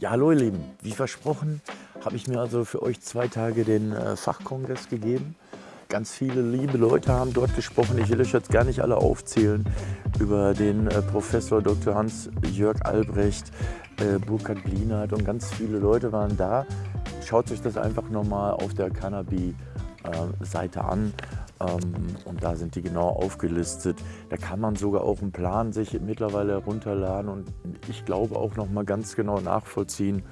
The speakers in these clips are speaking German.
Ja, hallo ihr Lieben, wie versprochen habe ich mir also für euch zwei Tage den äh, Fachkongress gegeben. Ganz viele liebe Leute haben dort gesprochen. Ich will euch jetzt gar nicht alle aufzählen. Über den äh, Professor Dr. Hans-Jörg Albrecht, äh, Burkhard Blinert und ganz viele Leute waren da. Schaut euch das einfach nochmal auf der Cannabi-Seite an. Ähm, und da sind die genau aufgelistet. Da kann man sogar auch einen Plan sich mittlerweile herunterladen und ich glaube auch noch mal ganz genau nachvollziehen,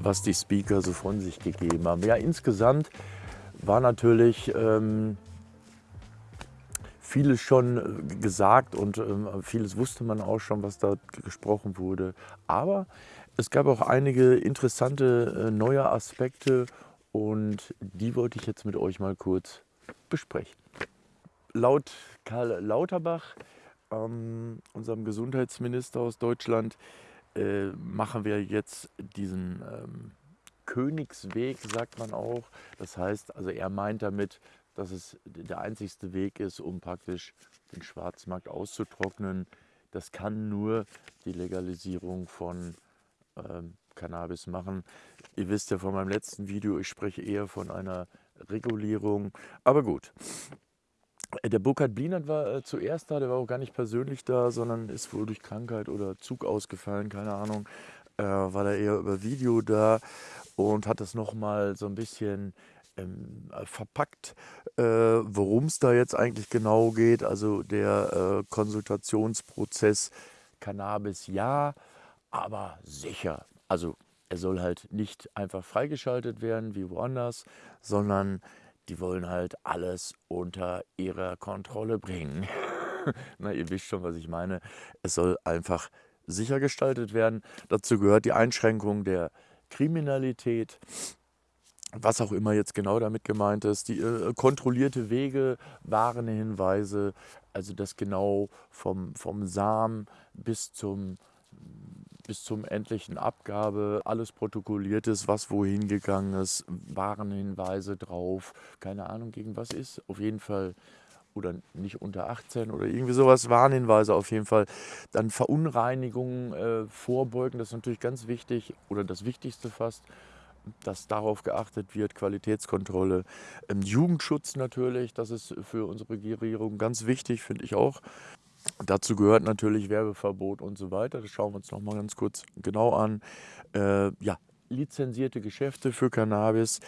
was die Speaker so von sich gegeben haben. Ja, insgesamt war natürlich ähm, vieles schon äh, gesagt und ähm, vieles wusste man auch schon, was da gesprochen wurde. Aber es gab auch einige interessante äh, neue Aspekte und die wollte ich jetzt mit euch mal kurz besprechen. Laut Karl Lauterbach, ähm, unserem Gesundheitsminister aus Deutschland, äh, machen wir jetzt diesen ähm, Königsweg, sagt man auch. Das heißt, also er meint damit, dass es der einzigste Weg ist, um praktisch den Schwarzmarkt auszutrocknen. Das kann nur die Legalisierung von ähm, Cannabis machen. Ihr wisst ja von meinem letzten Video, ich spreche eher von einer Regulierung. Aber gut. Äh, der Burkhard Blinert war äh, zuerst da, der war auch gar nicht persönlich da, sondern ist wohl durch Krankheit oder Zug ausgefallen, keine Ahnung. Äh, war da eher über Video da und hat das nochmal so ein bisschen ähm, verpackt, äh, worum es da jetzt eigentlich genau geht. Also der äh, Konsultationsprozess Cannabis ja, aber sicher. Also er soll halt nicht einfach freigeschaltet werden wie woanders, sondern die wollen halt alles unter ihrer Kontrolle bringen. Na, ihr wisst schon, was ich meine. Es soll einfach sicher gestaltet werden. Dazu gehört die Einschränkung der Kriminalität, was auch immer jetzt genau damit gemeint ist, die äh, kontrollierte Wege, Warenhinweise, also das genau vom, vom Samen bis zum bis zum endlichen Abgabe alles protokolliert ist, was wohin gegangen ist, Warenhinweise drauf, keine Ahnung gegen was ist, auf jeden Fall oder nicht unter 18 oder irgendwie sowas, Warnhinweise auf jeden Fall. Dann Verunreinigungen äh, vorbeugen, das ist natürlich ganz wichtig oder das Wichtigste fast, dass darauf geachtet wird, Qualitätskontrolle. Ähm, Jugendschutz natürlich, das ist für unsere Regierung ganz wichtig, finde ich auch. Dazu gehört natürlich Werbeverbot und so weiter. Das schauen wir uns noch mal ganz kurz genau an. Äh, ja, lizenzierte Geschäfte für Cannabis.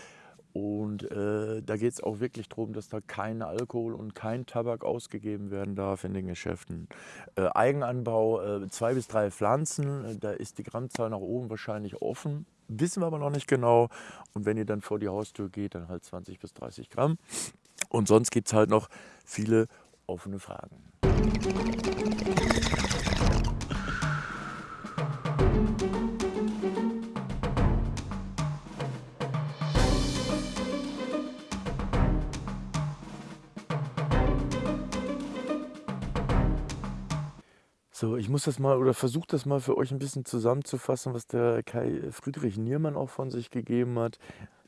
Und äh, da geht es auch wirklich darum, dass da kein Alkohol und kein Tabak ausgegeben werden darf in den Geschäften. Äh, Eigenanbau, äh, zwei bis drei Pflanzen, äh, da ist die Grammzahl nach oben wahrscheinlich offen. Wissen wir aber noch nicht genau. Und wenn ihr dann vor die Haustür geht, dann halt 20 bis 30 Gramm. Und sonst gibt es halt noch viele offene Fragen. So, ich muss das mal oder versuche das mal für euch ein bisschen zusammenzufassen, was der Kai Friedrich Niermann auch von sich gegeben hat.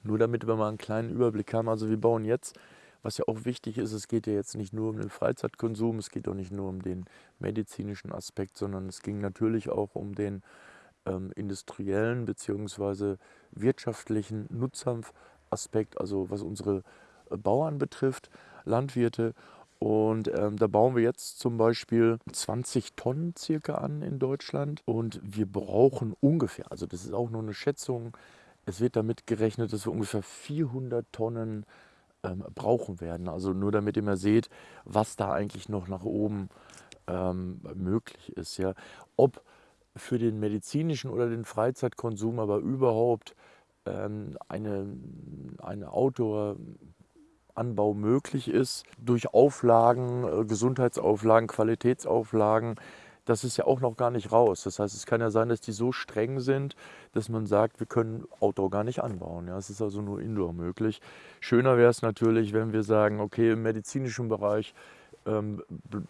Nur damit wir mal einen kleinen Überblick haben. Also wir bauen jetzt was ja auch wichtig ist, es geht ja jetzt nicht nur um den Freizeitkonsum, es geht auch nicht nur um den medizinischen Aspekt, sondern es ging natürlich auch um den ähm, industriellen bzw. wirtschaftlichen Nutzhanfaspekt, also was unsere äh, Bauern betrifft, Landwirte. Und ähm, da bauen wir jetzt zum Beispiel 20 Tonnen circa an in Deutschland. Und wir brauchen ungefähr, also das ist auch nur eine Schätzung, es wird damit gerechnet, dass wir ungefähr 400 Tonnen ähm, brauchen werden. Also nur damit ihr mal seht, was da eigentlich noch nach oben ähm, möglich ist. Ja. Ob für den medizinischen oder den Freizeitkonsum aber überhaupt ähm, eine, eine Outdoor-Anbau möglich ist, durch Auflagen, äh, Gesundheitsauflagen, Qualitätsauflagen, das ist ja auch noch gar nicht raus. Das heißt, es kann ja sein, dass die so streng sind, dass man sagt, wir können Outdoor gar nicht anbauen. Ja, es ist also nur Indoor möglich. Schöner wäre es natürlich, wenn wir sagen, okay, im medizinischen Bereich ähm,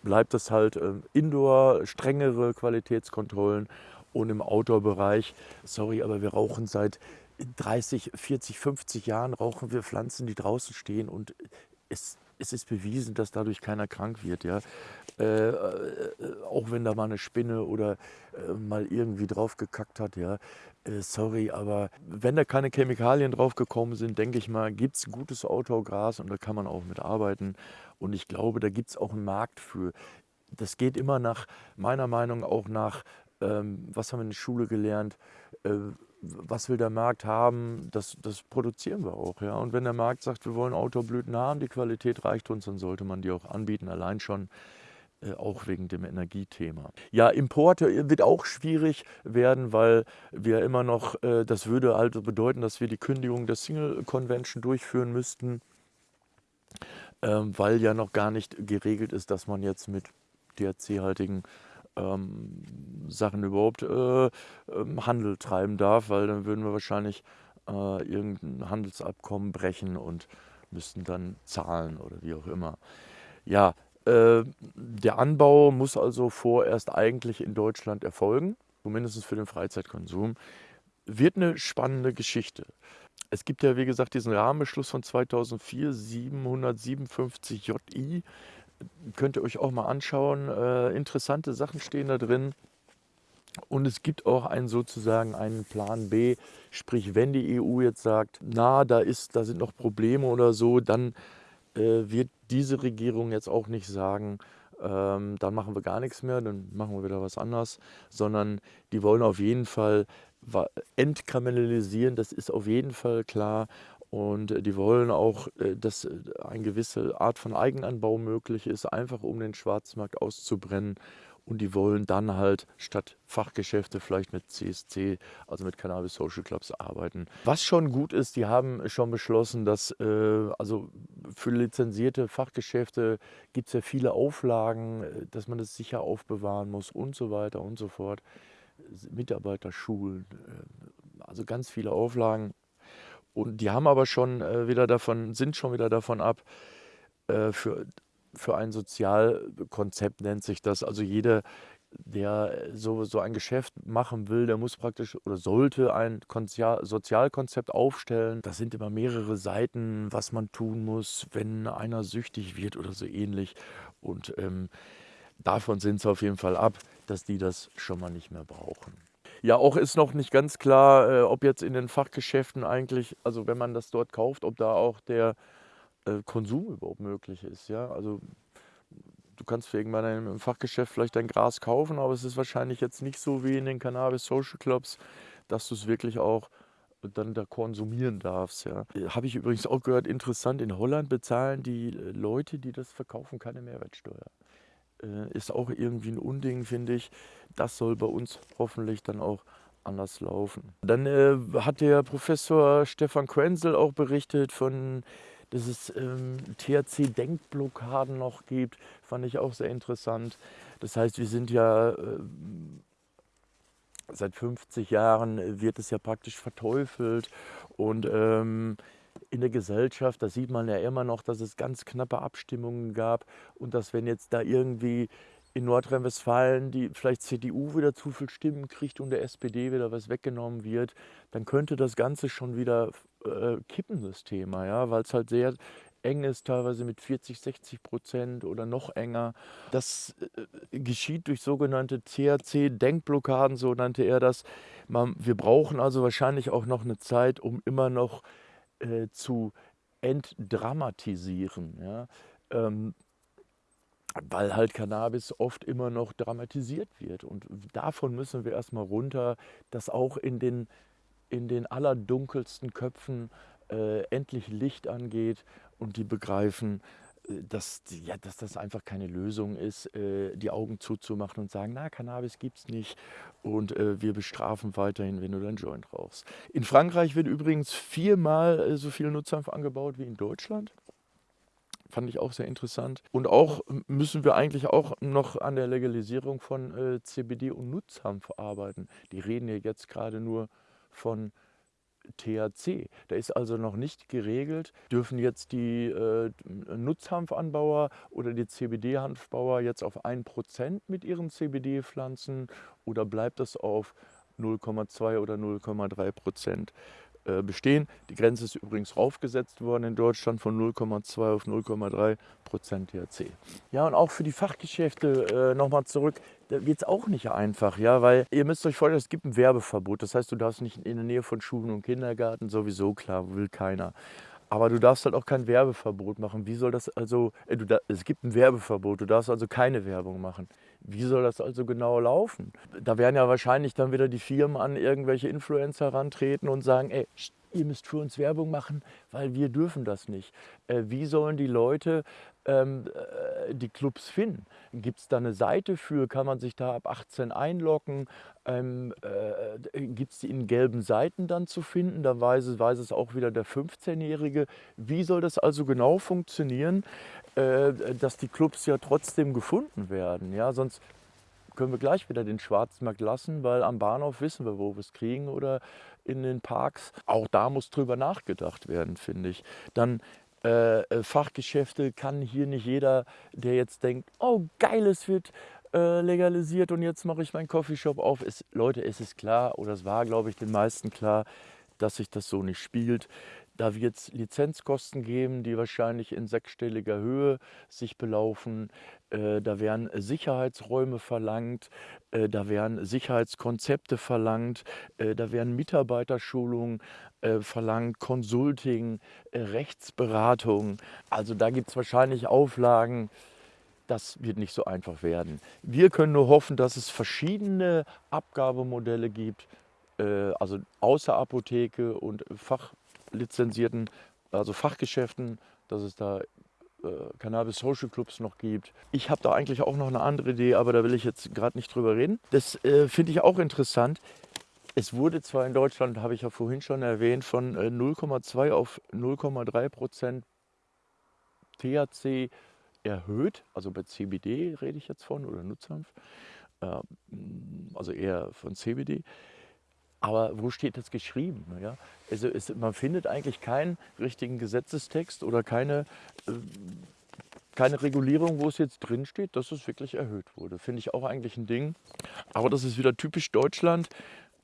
bleibt es halt ähm, Indoor, strengere Qualitätskontrollen und im Outdoor-Bereich, sorry, aber wir rauchen seit 30, 40, 50 Jahren, rauchen wir Pflanzen, die draußen stehen und es es ist bewiesen, dass dadurch keiner krank wird. Ja? Äh, äh, auch wenn da mal eine Spinne oder äh, mal irgendwie drauf gekackt hat. Ja? Äh, sorry, aber wenn da keine Chemikalien drauf gekommen sind, denke ich mal, gibt es gutes Outdoor-Gras und da kann man auch mit arbeiten. Und ich glaube, da gibt es auch einen Markt für. Das geht immer nach, meiner Meinung auch nach, ähm, was haben wir in der Schule gelernt, äh, was will der Markt haben, das, das produzieren wir auch. Ja? Und wenn der Markt sagt, wir wollen Outdoor-Blüten haben, die Qualität reicht uns, dann sollte man die auch anbieten, allein schon äh, auch wegen dem Energiethema. Ja, Importe wird auch schwierig werden, weil wir immer noch, äh, das würde also bedeuten, dass wir die Kündigung der Single Convention durchführen müssten, ähm, weil ja noch gar nicht geregelt ist, dass man jetzt mit THC-haltigen ähm, Sachen überhaupt äh, ähm, Handel treiben darf, weil dann würden wir wahrscheinlich äh, irgendein Handelsabkommen brechen und müssten dann zahlen oder wie auch immer. Ja, äh, der Anbau muss also vorerst eigentlich in Deutschland erfolgen, zumindest für den Freizeitkonsum. Wird eine spannende Geschichte. Es gibt ja, wie gesagt, diesen Rahmenbeschluss von 2004, 757 JI. Könnt ihr euch auch mal anschauen. Äh, interessante Sachen stehen da drin. Und es gibt auch einen sozusagen einen Plan B, sprich wenn die EU jetzt sagt, na, da, ist, da sind noch Probleme oder so, dann äh, wird diese Regierung jetzt auch nicht sagen, ähm, dann machen wir gar nichts mehr, dann machen wir wieder was anderes, sondern die wollen auf jeden Fall entkriminalisieren, das ist auf jeden Fall klar. Und die wollen auch, äh, dass eine gewisse Art von Eigenanbau möglich ist, einfach um den Schwarzmarkt auszubrennen und die wollen dann halt statt Fachgeschäfte vielleicht mit CSC, also mit Cannabis Social Clubs arbeiten. Was schon gut ist, die haben schon beschlossen, dass äh, also für lizenzierte Fachgeschäfte gibt es ja viele Auflagen, äh, dass man das sicher aufbewahren muss und so weiter und so fort. Mitarbeiterschulen, äh, also ganz viele Auflagen. Und die haben aber schon äh, wieder davon, sind schon wieder davon ab, äh, für für ein Sozialkonzept nennt sich das. Also jeder, der so, so ein Geschäft machen will, der muss praktisch oder sollte ein Sozialkonzept aufstellen. Das sind immer mehrere Seiten, was man tun muss, wenn einer süchtig wird oder so ähnlich. Und ähm, davon sind sie auf jeden Fall ab, dass die das schon mal nicht mehr brauchen. Ja, auch ist noch nicht ganz klar, äh, ob jetzt in den Fachgeschäften eigentlich, also wenn man das dort kauft, ob da auch der äh, Konsum überhaupt möglich ist. Ja? Also du kannst irgendwann im Fachgeschäft vielleicht dein Gras kaufen, aber es ist wahrscheinlich jetzt nicht so wie in den Cannabis Social Clubs, dass du es wirklich auch dann da konsumieren darfst. Ja. Äh, habe ich übrigens auch gehört, interessant, in Holland bezahlen die äh, Leute, die das verkaufen, keine Mehrwertsteuer. Äh, ist auch irgendwie ein Unding, finde ich. Das soll bei uns hoffentlich dann auch anders laufen. Dann äh, hat der Professor Stefan Quenzel auch berichtet von dass es ähm, THC-Denkblockaden noch gibt, fand ich auch sehr interessant. Das heißt, wir sind ja äh, seit 50 Jahren wird es ja praktisch verteufelt und ähm, in der Gesellschaft, da sieht man ja immer noch, dass es ganz knappe Abstimmungen gab und dass wenn jetzt da irgendwie in Nordrhein-Westfalen die vielleicht CDU wieder zu viel Stimmen kriegt und der SPD wieder was weggenommen wird, dann könnte das Ganze schon wieder äh, kippen, das Thema, ja, weil es halt sehr eng ist, teilweise mit 40, 60 Prozent oder noch enger. Das äh, geschieht durch sogenannte THC-Denkblockaden, so nannte er das. Man, wir brauchen also wahrscheinlich auch noch eine Zeit, um immer noch äh, zu entdramatisieren. Ja? Ähm, weil halt Cannabis oft immer noch dramatisiert wird. Und davon müssen wir erstmal runter, dass auch in den, in den allerdunkelsten Köpfen äh, endlich Licht angeht und die begreifen, dass, ja, dass das einfach keine Lösung ist, äh, die Augen zuzumachen und sagen, na, Cannabis gibt es nicht und äh, wir bestrafen weiterhin, wenn du dein Joint rauchst. In Frankreich wird übrigens viermal äh, so viel Nutzhanf angebaut wie in Deutschland. Fand ich auch sehr interessant. Und auch müssen wir eigentlich auch noch an der Legalisierung von äh, CBD und Nutzhanf arbeiten. Die reden ja jetzt gerade nur von THC. Da ist also noch nicht geregelt, dürfen jetzt die äh, Nutzhanfanbauer oder die CBD-Hanfbauer jetzt auf 1% mit ihren CBD pflanzen oder bleibt das auf 0,2 oder 0,3 Prozent? Äh, bestehen. Die Grenze ist übrigens raufgesetzt worden in Deutschland von 0,2 auf 0,3 Prozent THC. Ja, und auch für die Fachgeschäfte äh, nochmal zurück, da wird es auch nicht einfach, ja, weil ihr müsst euch vorstellen, es gibt ein Werbeverbot. Das heißt, du darfst nicht in der Nähe von Schulen und Kindergarten, sowieso klar, will keiner. Aber du darfst halt auch kein Werbeverbot machen. Wie soll das also, äh, da, es gibt ein Werbeverbot, du darfst also keine Werbung machen. Wie soll das also genau laufen? Da werden ja wahrscheinlich dann wieder die Firmen an irgendwelche Influencer herantreten und sagen, ey, ihr müsst für uns Werbung machen, weil wir dürfen das nicht. Äh, wie sollen die Leute ähm, äh, die Clubs finden? Gibt es da eine Seite für? Kann man sich da ab 18 einloggen? Ähm, äh, Gibt es die in gelben Seiten dann zu finden? Da weiß es, weiß es auch wieder der 15-Jährige. Wie soll das also genau funktionieren, äh, dass die Clubs ja trotzdem gefunden werden? Ja, sonst können wir gleich wieder den Schwarzmarkt lassen, weil am Bahnhof wissen wir, wo wir es kriegen oder in den Parks. Auch da muss drüber nachgedacht werden, finde ich. Dann äh, äh, Fachgeschäfte kann hier nicht jeder, der jetzt denkt, oh geil, es wird äh, legalisiert und jetzt mache ich meinen Coffeeshop auf. Es, Leute, es ist klar, oder es war, glaube ich, den meisten klar, dass sich das so nicht spielt. Da wird es Lizenzkosten geben, die wahrscheinlich in sechsstelliger Höhe sich belaufen. Äh, da werden Sicherheitsräume verlangt, äh, da werden Sicherheitskonzepte verlangt, äh, da werden Mitarbeiterschulungen verlangt, Consulting, Rechtsberatung. Also da gibt es wahrscheinlich Auflagen, das wird nicht so einfach werden. Wir können nur hoffen, dass es verschiedene Abgabemodelle gibt, also außer Apotheke und fachlizenzierten, also Fachgeschäften, dass es da äh, Cannabis Social Clubs noch gibt. Ich habe da eigentlich auch noch eine andere Idee, aber da will ich jetzt gerade nicht drüber reden. Das äh, finde ich auch interessant. Es wurde zwar in Deutschland, habe ich ja vorhin schon erwähnt, von 0,2 äh, auf 0,3 Prozent THC erhöht, also bei CBD rede ich jetzt von oder Nutzhanf, äh, also eher von CBD. Aber wo steht das geschrieben? Ja? Also es, man findet eigentlich keinen richtigen Gesetzestext oder keine, äh, keine Regulierung, wo es jetzt drin steht, dass es wirklich erhöht wurde. Finde ich auch eigentlich ein Ding. Aber das ist wieder typisch Deutschland,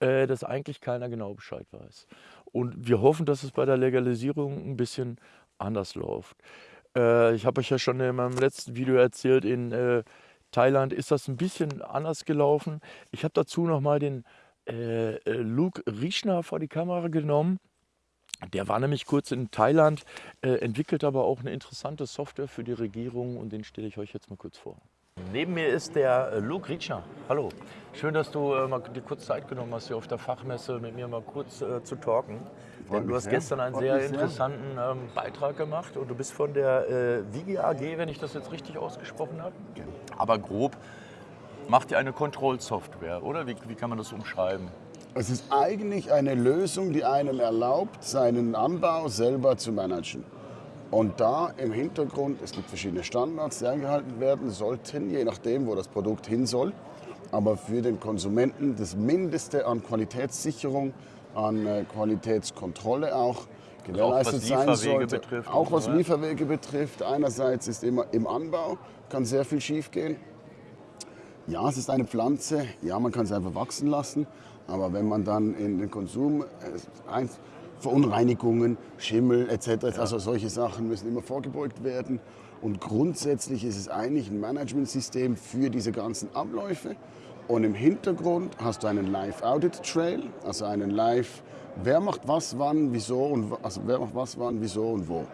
äh, dass eigentlich keiner genau Bescheid weiß. Und wir hoffen, dass es bei der Legalisierung ein bisschen anders läuft. Äh, ich habe euch ja schon in meinem letzten Video erzählt, in äh, Thailand ist das ein bisschen anders gelaufen. Ich habe dazu nochmal den äh, äh, Luke Riechner vor die Kamera genommen. Der war nämlich kurz in Thailand, äh, entwickelt aber auch eine interessante Software für die Regierung und den stelle ich euch jetzt mal kurz vor. Neben mir ist der äh, Luke Riechner. Hallo. Schön, dass du äh, mal dir kurz Zeit genommen hast, hier auf der Fachmesse mit mir mal kurz äh, zu talken. Denn du hast sehr. gestern einen sehr interessanten ähm, Beitrag gemacht und du bist von der äh, Vigi AG, wenn ich das jetzt richtig ausgesprochen habe. Genau. Aber grob macht ihr eine Kontrollsoftware, oder? Wie, wie kann man das umschreiben? Es ist eigentlich eine Lösung, die einem erlaubt, seinen Anbau selber zu managen. Und da im Hintergrund, es gibt verschiedene Standards, die eingehalten werden sollten, je nachdem, wo das Produkt hin soll. Aber für den Konsumenten das Mindeste an Qualitätssicherung, an äh, Qualitätskontrolle auch gewährleistet sein sollte. Betrifft auch was Lieferwege betrifft. Einerseits ist immer im Anbau, kann sehr viel schiefgehen. Ja, es ist eine Pflanze, ja, man kann es einfach wachsen lassen, aber wenn man dann in den Konsum, äh, Verunreinigungen, Schimmel etc., ja. also solche Sachen müssen immer vorgebeugt werden. Und grundsätzlich ist es eigentlich ein Managementsystem für diese ganzen Abläufe. Und im Hintergrund hast du einen Live-Audit-Trail, also einen Live, wer macht was, wann, wieso und also wer macht was, wann, wieso und wo.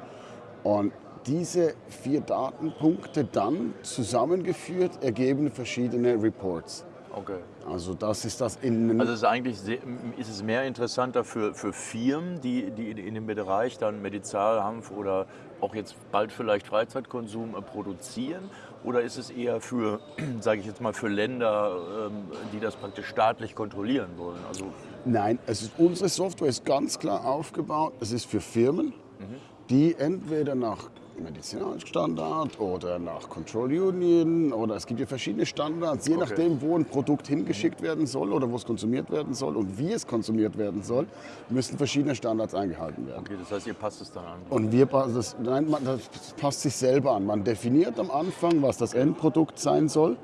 Und diese vier Datenpunkte dann zusammengeführt ergeben verschiedene Reports. Okay. Also das ist das in Also ist eigentlich sehr, ist es mehr interessanter für, für Firmen, die, die in dem Bereich dann Medizinalhanf oder auch jetzt bald vielleicht Freizeitkonsum äh, produzieren? Oder ist es eher für, sage ich jetzt mal, für Länder, ähm, die das praktisch staatlich kontrollieren wollen? Also Nein, es ist, unsere Software ist ganz klar aufgebaut. Es ist für Firmen, mhm. die entweder nach Medizinalstandard oder nach Control Union oder es gibt ja verschiedene Standards, je okay. nachdem, wo ein Produkt hingeschickt werden soll oder wo es konsumiert werden soll und wie es konsumiert werden soll, müssen verschiedene Standards eingehalten werden. Okay, das heißt, ihr passt es dann an? Und wir das, nein, man, das passt sich selber an. Man definiert am Anfang, was das Endprodukt sein soll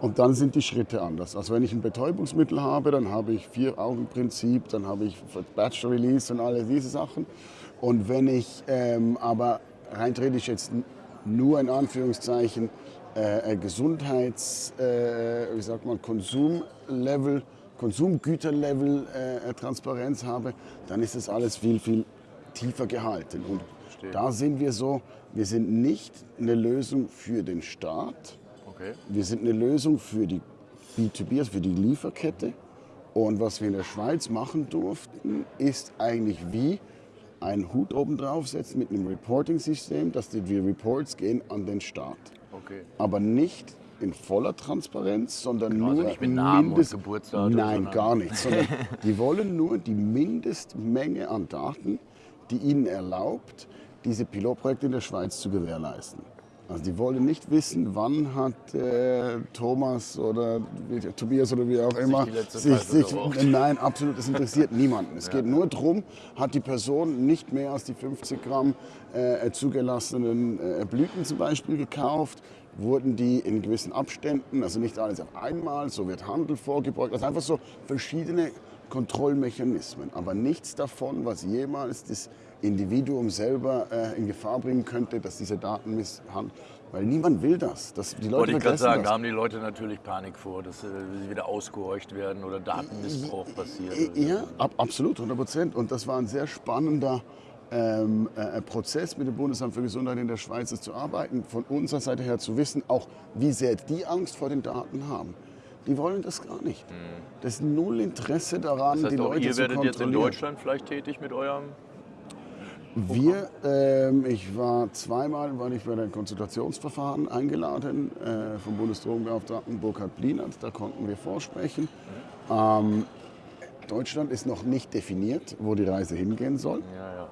Und dann sind die Schritte anders. Also wenn ich ein Betäubungsmittel habe, dann habe ich Vier-Augen-Prinzip, dann habe ich Batch Release und alle diese Sachen. Und wenn ich ähm, aber rein theoretisch jetzt nur in Anführungszeichen äh, äh, Gesundheits, äh, wie sagt man, Konsumlevel, Konsumgüterlevel äh, Transparenz habe, dann ist das alles viel, viel tiefer gehalten. Und Verstehe. da sind wir so, wir sind nicht eine Lösung für den Staat, Okay. wir sind eine Lösung für die B2B, also für die Lieferkette. Und was wir in der Schweiz machen durften, ist eigentlich wie einen Hut oben draufsetzen mit einem Reporting-System, dass die die Reports gehen an den Staat. Okay. Aber nicht in voller Transparenz, sondern Genau, also nur nicht mit Namen und Mindest- Geburtsdatum, Nein, sondern- gar nicht. Sondern die wollen nur die Mindestmenge an Daten, die ihnen erlaubt, diese Pilotprojekte in der Schweiz zu gewährleisten. Also die wollen nicht wissen, wann hat äh, Thomas oder wie- Tobias oder wie auch immer sich, Pfeife sich geraucht. Nein, absolut, das interessiert niemanden. Es geht nur darum, hat die Person nicht mehr als die 50 Gramm äh, zugelassenen äh, Blüten zum Beispiel gekauft, wurden die in gewissen Abständen, also nicht alles auf einmal, so wird Handel vorgebeugt, also einfach so verschiedene Kontrollmechanismen, aber nichts davon, was jemals das Individuum selber äh, in Gefahr bringen könnte, dass diese Daten misshandeln. Weil niemand will das. das die Leute Wollte ich gerade sagen, das. da haben die Leute natürlich Panik vor, dass äh, sie wieder ausgehorcht werden oder Datenmissbrauch passiert. Äh, Ja, ab, absolut, 100 Prozent. Und das war ein sehr spannender ähm, äh, Prozess mit dem Bundesamt für Gesundheit in der Schweiz zu arbeiten, von unserer Seite her zu wissen, auch wie sehr die Angst vor den Daten haben. Die wollen das gar nicht. Das ist null Interesse daran, Hm. Das heißt, die Leute ihr zu werdet jetzt in kontrollieren. Deutschland vielleicht tätig mit eurem. Wir, ähm, ich war zweimal war ich bei den Konsultationsverfahren eingeladen äh, vom Bundesdrogenbeauftragten Burkhard Blinert. Da konnten wir vorsprechen. Ähm, Deutschland ist noch nicht definiert, wo die Reise hingehen soll. Ja, ja.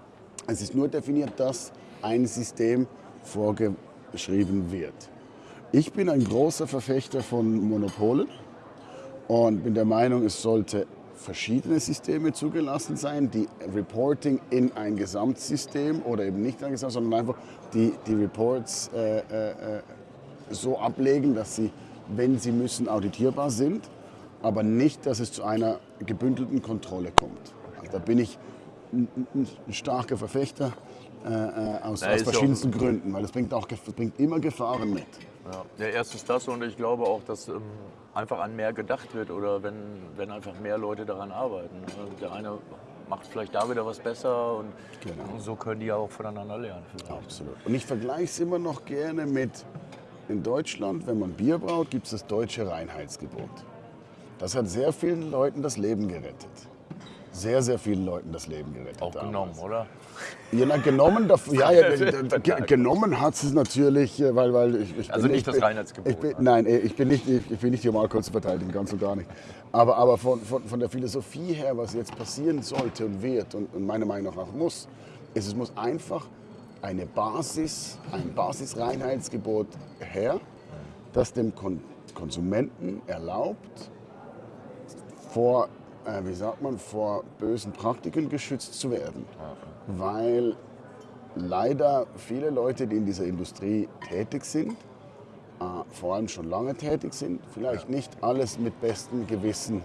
Es ist nur definiert, dass ein System vorgeschrieben wird. Ich bin ein großer Verfechter von Monopolen und bin der Meinung, es sollte verschiedene Systeme zugelassen sein, die Reporting in ein Gesamtsystem oder eben nicht ein Gesamt, sondern einfach die, die Reports äh, äh, äh, so ablegen, dass sie, wenn sie müssen, auditierbar sind, aber nicht, dass es zu einer gebündelten Kontrolle kommt. Also da bin ich ein, ein starker Verfechter äh, äh, aus, aus auch- verschiedensten Gründen, weil es bringt, auch, gef- bringt immer Gefahren mit. Ja. ja, erstes das und ich glaube auch, dass ähm, einfach an mehr gedacht wird oder wenn, wenn einfach mehr Leute daran arbeiten. Also Der eine macht vielleicht da wieder was besser und Genau. so können die ja auch voneinander lernen. vielleicht. Absolut. Und ich vergleiche es immer noch gerne mit, in Deutschland, wenn man Bier braut, gibt es das deutsche Reinheitsgebot. Das hat sehr vielen Leuten das Leben gerettet. Sehr, sehr vielen Leuten das Leben gerettet. Auch damals. genommen, oder? Ja, na, genommen, ja, ja, ge- genommen hat es natürlich, äh, weil, weil ich, ich Also bin, nicht ich das Reinheitsgebot, Ich bin, ne? nein, äh, ich bin nicht, ich, bin nicht hier mal kurz zu verteidigen, ganz und gar nicht. Aber, aber von, von, von der Philosophie her, was jetzt passieren sollte und wird und, und meiner Meinung nach auch muss, ist, es muss einfach eine Basis, ein Basisreinheitsgebot her, das dem Kon Konsumenten erlaubt, vor, äh, wie sagt man, vor bösen Praktiken geschützt zu werden. Weil leider viele Leute, die in dieser Industrie tätig sind, äh, vor allem schon lange tätig sind, vielleicht nicht alles mit bestem Gewissen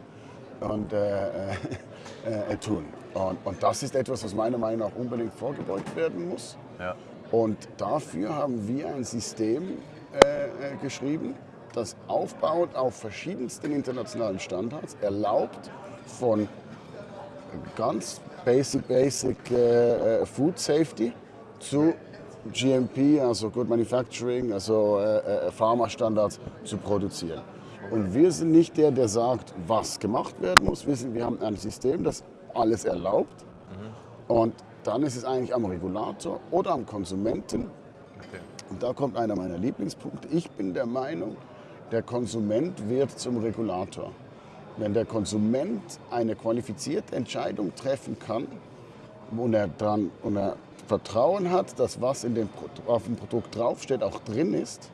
und, äh, äh, äh, tun. Und, und das ist etwas, was meiner Meinung nach unbedingt vorgebeugt werden muss. Ja. Und dafür haben wir ein System äh, äh, geschrieben, das aufbaut auf verschiedensten internationalen Standards, erlaubt von ganz basic, basic äh, äh, Food Safety zu GMP, also Good Manufacturing, also äh, äh, Pharma-Standards zu produzieren. Und wir sind nicht der, der sagt, was gemacht werden muss. Wir, sind, wir haben ein System, das alles erlaubt. Und dann ist es eigentlich am Regulator oder am Konsumenten. Und da kommt einer meiner Lieblingspunkte. Ich bin der Meinung, der Konsument wird zum Regulator. Wenn der Konsument eine qualifizierte Entscheidung treffen kann und er, dran, und er Vertrauen hat, dass was in dem, auf dem Produkt draufsteht auch drin ist,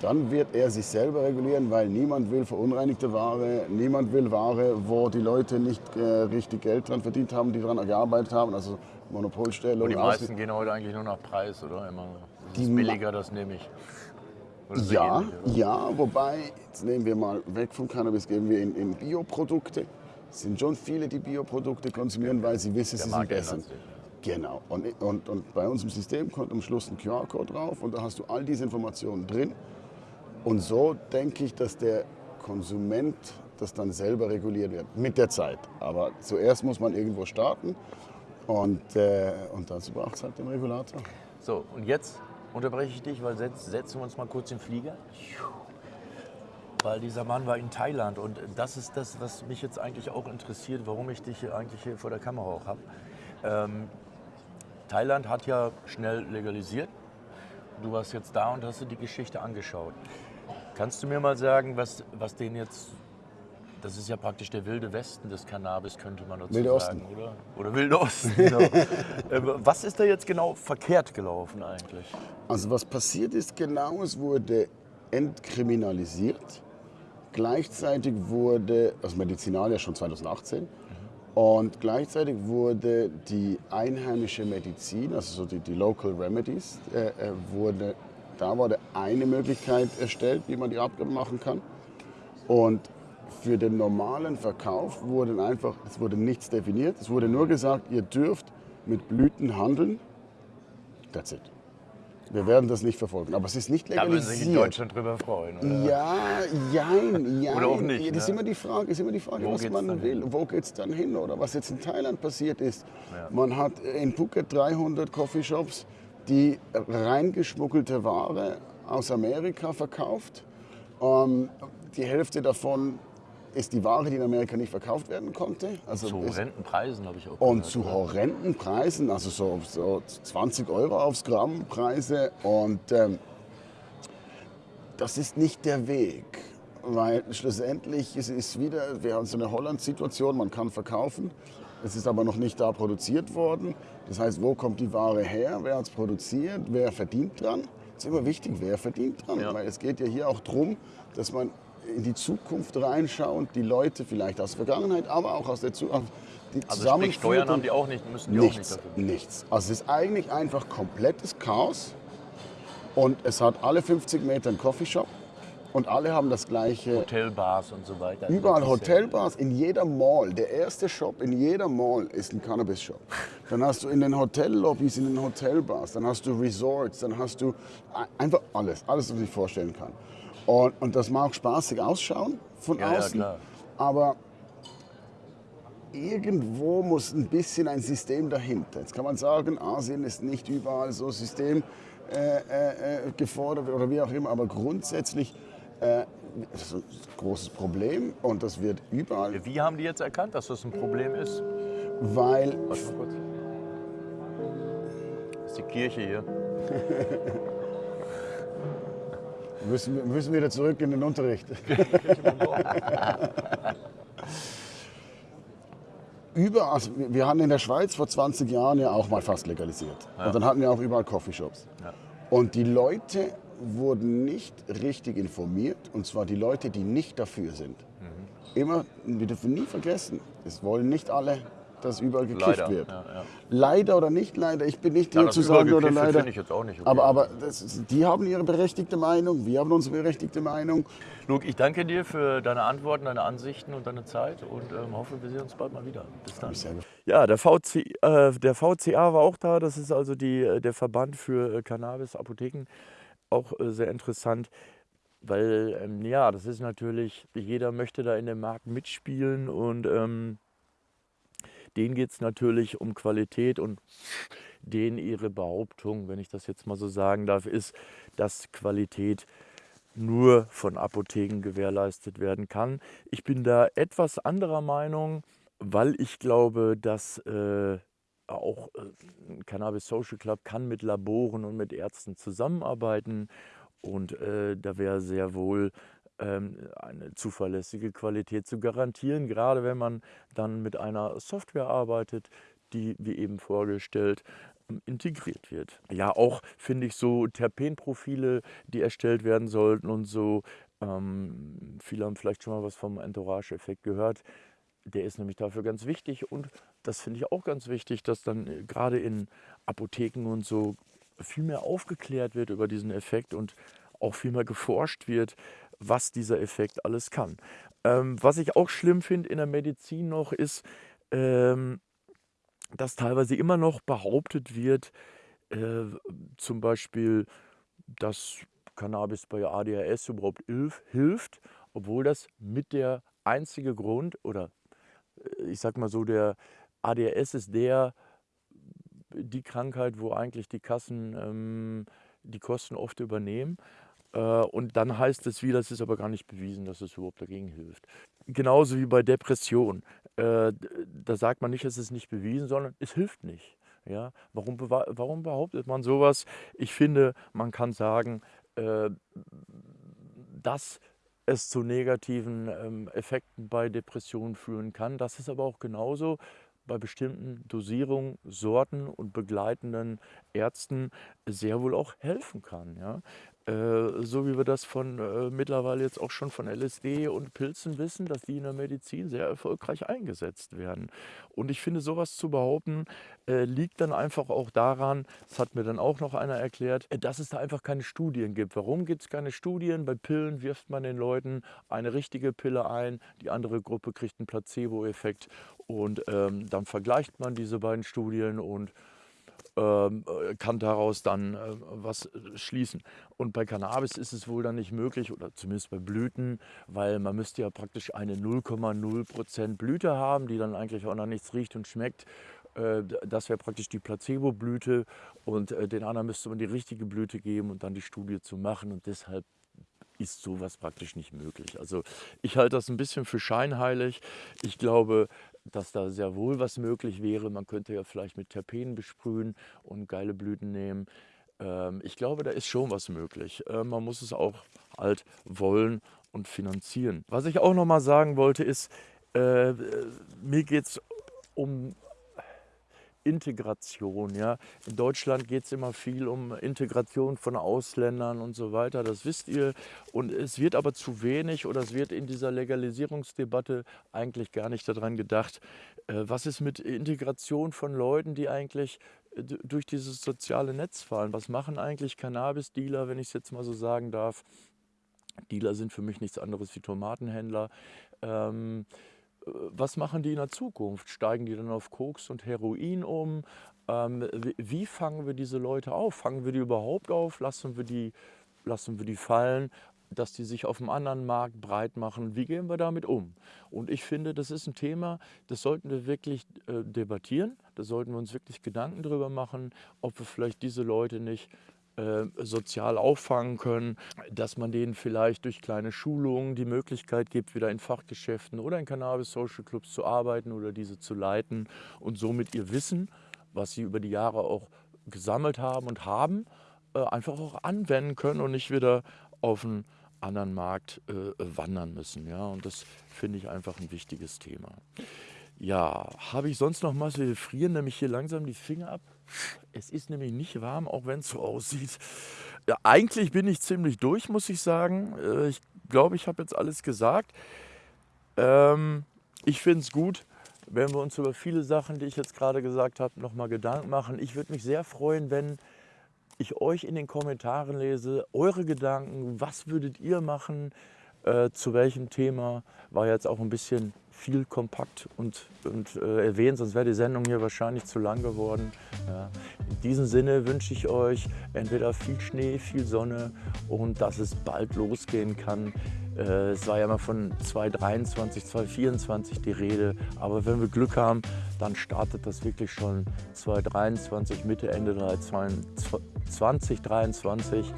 dann wird er sich selber regulieren, weil niemand will verunreinigte Ware, niemand will Ware, wo die Leute nicht äh, richtig Geld dran verdient haben, die daran gearbeitet haben, also Monopolstellung. Und die meisten gehen heute eigentlich nur nach Preis, oder? Immer, das Die ist billiger, das nehme ich. Ja, ähnlich, ja, wobei, jetzt nehmen wir mal weg vom Cannabis, gehen wir in, in Bioprodukte. Es sind schon viele, die Bioprodukte konsumieren, weil sie wissen, sie sind besser. Genau. Und, und, und bei uns im System kommt am Schluss ein QR-Code drauf und da hast du all diese Informationen drin. Und so denke ich, dass der Konsument das dann selber reguliert wird, mit der Zeit. Aber zuerst muss man irgendwo starten und, äh, und dazu braucht es halt den Regulator. So, und jetzt unterbreche ich dich, weil setz, setzen wir uns mal kurz in den Flieger. Weil dieser Mann war in Thailand und das ist das, was mich jetzt eigentlich auch interessiert, warum ich dich hier eigentlich hier vor der Kamera auch habe. Ähm, Thailand hat ja schnell legalisiert. Du warst jetzt da und hast dir die Geschichte angeschaut. Kannst du mir mal sagen, was, was den jetzt, das ist ja praktisch der wilde Westen des Cannabis, könnte man dazu Wilde sagen, oder? Oder wilde Osten, genau. Äh, was ist da jetzt genau verkehrt gelaufen eigentlich? Also was passiert ist genau, es wurde entkriminalisiert. Gleichzeitig wurde, also Medizinal ja schon 2018, und gleichzeitig wurde die einheimische Medizin, also so die, die Local Remedies, äh, äh, wurde, da wurde eine Möglichkeit erstellt, wie man die Abgabe machen kann. Und für den normalen Verkauf wurden einfach, es wurde nichts definiert. Es wurde nur gesagt, ihr dürft mit Blüten handeln. That's it. Wir werden das nicht verfolgen. Aber es ist nicht Da würden sich in legalisiert. Deutschland drüber freuen. Oder? Ja, jein, jein. Oder auch nicht, Das ist ne? immer die Frage, ist immer die Frage Wo was man will. hin? Wo geht es dann hin? Oder was jetzt in Thailand passiert ist. Ja. Man hat in Phuket 300 Coffeeshops, die reingeschmuggelte Ware aus Amerika verkauft. Ähm, die Hälfte davon ist die Ware, die in Amerika nicht verkauft werden konnte. Also Zu horrenden Preisen habe ich auch und gehört, zu horrenden Preisen, also so, so 20 Euro aufs Gramm Preise. Und ähm, das ist nicht der Weg. Weil schlussendlich ist es wieder, wir haben so eine Holland-Situation, man kann verkaufen. Es ist aber noch nicht da produziert worden. Das heißt, wo kommt die Ware her? Wer hat es produziert? Wer verdient dran? Es ist immer wichtig, wer verdient dran. Ja. Weil es geht ja hier auch darum, dass man in die Zukunft reinschaut, die Leute vielleicht aus der Vergangenheit, aber auch aus der Zukunft, die Also sprich, Steuern haben die auch nicht, müssen die auch nicht Nichts, dafür. nichts. Also es ist eigentlich einfach komplettes Chaos. Und es hat alle 50 Meter einen Coffeeshop und alle haben das gleiche. Hotelbars und so weiter. Überall ist ja- Hotelbars, in jeder Mall. Der erste Shop in jeder Mall ist ein Cannabis-Shop. Dann hast du in den Hotellobbys, in den Hotelbars, dann hast du Resorts, dann hast du ein- einfach alles, alles, was sich vorstellen kann. Und, und das mag spaßig ausschauen von Ja, ja, außen, klar. aber irgendwo muss ein bisschen ein System dahinter. Jetzt kann man sagen, Asien ist nicht überall so System äh, äh, äh, gefordert oder wie auch immer, aber grundsätzlich äh, das ist ein großes Problem und das wird überall, Wie haben die jetzt erkannt, dass das ein Problem ist? weil Warte mal kurz. Das ist die Kirche hier. wir müssen, wir müssen wieder zurück in den Unterricht. Überall, also wir hatten in der Schweiz vor 20 Jahren ja auch mal fast legalisiert. Und dann hatten wir auch überall Coffeeshops. Ja. Und die Leute wurden nicht richtig informiert, und zwar die Leute, die nicht dafür sind. Mhm. Immer, wir dürfen nie vergessen, es wollen nicht alle, dass überall gekifft Leider. wird. Ja, ja. Leider oder nicht leider, ich bin nicht Ja, hier das zu sagen oder leider. finde ich jetzt auch nicht okay. Aber, aber das, ist- die haben ihre berechtigte Meinung, wir haben unsere berechtigte Meinung. Luke, ich danke dir für deine Antworten, deine Ansichten und deine Zeit und ähm, hoffe, wir sehen uns bald mal wieder. Bis dann. Ja, der, VC, äh, der VCA war auch da. Das ist also die, äh, der Verband für äh, Cannabis-Apotheken. Auch äh, sehr interessant, weil, ähm, ja, das ist natürlich, jeder möchte da in dem Markt mitspielen und ähm, denen geht es natürlich um Qualität und denen ihre Behauptung, wenn ich das jetzt mal so sagen darf, ist, dass Qualität nur von Apotheken gewährleistet werden kann. Ich bin da etwas anderer Meinung, weil ich glaube, dass äh, auch äh, Cannabis Social Club kann mit Laboren und mit Ärzten zusammenarbeiten und äh, da wäre sehr wohl eine zuverlässige Qualität zu garantieren, gerade wenn man dann mit einer Software arbeitet, die, wie eben vorgestellt, ähm, integriert wird. Ja, auch finde ich so Terpenprofile, die erstellt werden sollten und so. Ähm, viele haben vielleicht schon mal was vom Entourage-Effekt gehört. Der ist nämlich dafür ganz wichtig und das finde ich auch ganz wichtig, dass dann äh, gerade in Apotheken und so viel mehr aufgeklärt wird über diesen Effekt und auch viel mehr geforscht wird, was dieser Effekt alles kann. Ähm, was ich auch schlimm finde in der Medizin noch ist, ähm, dass teilweise immer noch behauptet wird, äh, zum Beispiel, dass Cannabis bei ADHS überhaupt hilf, hilft, obwohl das mit der einzige Grund oder äh, ich sag mal so, der ADHS ist der, die Krankheit, wo eigentlich die Kassen ähm, die Kosten oft übernehmen. Äh, und dann heißt es wieder, es ist aber gar nicht bewiesen, dass es überhaupt dagegen hilft. Genauso wie bei Depression. Äh, da sagt man nicht, es ist nicht bewiesen, sondern es hilft nicht. Ja, warum, warum behauptet man sowas? Ich finde, man kann sagen, äh, dass es zu negativen ähm, Effekten bei Depressionen führen kann. Das ist aber auch genauso bei bestimmten Dosierungen, Sorten und begleitenden Ärzten sehr wohl auch helfen kann. Ja? Äh, so wie wir das von äh, mittlerweile jetzt auch schon von LSD und Pilzen wissen, dass die in der Medizin sehr erfolgreich eingesetzt werden. Und ich finde, sowas zu behaupten, äh, liegt dann einfach auch daran, das hat mir dann auch noch einer erklärt, äh, dass es da einfach keine Studien gibt. Warum gibt es keine Studien? Bei Pillen wirft man den Leuten eine richtige Pille ein, die andere Gruppe kriegt einen Placebo-Effekt und ähm, dann vergleicht man diese beiden Studien und kann daraus dann äh, was äh, schließen. Und bei Cannabis ist es wohl dann nicht möglich, oder zumindest bei Blüten, weil man müsste ja praktisch eine 0,0% Blüte haben, die dann eigentlich auch noch nichts riecht und schmeckt. Das wäre praktisch die Placebo-Blüte und den anderen müsste man die richtige Blüte geben und dann die Studie zu machen. Und deshalb ist sowas praktisch nicht möglich. Also ich halte das ein bisschen für scheinheilig. Ich glaube, dass da sehr wohl was möglich wäre. Man könnte ja vielleicht mit Terpenen besprühen und geile Blüten nehmen. Ähm, ich glaube, da ist schon was möglich. Äh, man muss es auch halt wollen und finanzieren. Was ich auch noch mal sagen wollte ist, äh, mir geht es um Integration. Ja? In Deutschland geht es immer viel um Integration von Ausländern und so weiter, das wisst ihr. Und es wird aber zu wenig oder es wird in dieser Legalisierungsdebatte eigentlich gar nicht daran gedacht, äh, was ist mit Integration von Leuten, die eigentlich äh, durch dieses soziale Netz fallen. Was machen eigentlich Cannabis-Dealer, wenn ich es jetzt mal so sagen darf? Dealer sind für mich nichts anderes wie Tomatenhändler. Ähm, was machen die in der Zukunft? Steigen die dann auf Koks und Heroin um? Ähm, wie fangen wir diese Leute auf? Fangen wir die überhaupt auf? Lassen wir die, lassen wir die fallen? dass die sich auf dem anderen Markt breit machen. Wie gehen wir damit um? Und ich finde, das ist ein Thema, das sollten wir wirklich äh, debattieren. Da sollten wir uns wirklich Gedanken darüber machen, ob wir vielleicht diese Leute nicht äh, sozial auffangen können, dass man denen vielleicht durch kleine Schulungen die Möglichkeit gibt, wieder in Fachgeschäften oder in Cannabis-Social Clubs zu arbeiten oder diese zu leiten und somit ihr Wissen, was sie über die Jahre auch gesammelt haben und haben, äh, einfach auch anwenden können und nicht wieder auf einen anderen Markt äh, wandern müssen. Ja? Und das finde ich einfach ein wichtiges Thema. Ja, habe ich sonst noch was? Wir frieren nämlich hier langsam die Finger ab. Es ist nämlich nicht warm, auch wenn es so aussieht. Ja, eigentlich bin ich ziemlich durch, muss ich sagen. Äh, ich glaube, ich habe jetzt alles gesagt. Ähm, ich finde es gut, wenn wir uns über viele Sachen, die ich jetzt gerade gesagt habe, nochmal Gedanken machen. Ich würde mich sehr freuen, wenn ich euch in den Kommentaren lese, eure Gedanken, was würdet ihr machen, äh, zu welchem Thema, war jetzt auch ein bisschen viel kompakt und, und äh, erwähnt, sonst wäre die Sendung hier wahrscheinlich zu lang geworden. Ja. In diesem Sinne wünsche ich euch entweder viel Schnee, viel Sonne und dass es bald losgehen kann. Äh, es war ja mal von 2023, 2024 die Rede, aber wenn wir Glück haben, dann startet das wirklich schon 2023, Mitte, Ende 2023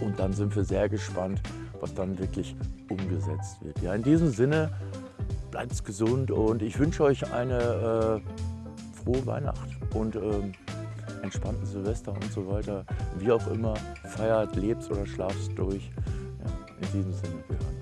und dann sind wir sehr gespannt, was dann wirklich umgesetzt wird. Ja, in diesem Sinne bleibt gesund und ich wünsche euch eine äh, frohe Weihnacht und ähm, entspannten Silvester und so weiter. Wie auch immer, feiert, lebt oder schlaft durch. Ja, in diesem Sinne, wir hören.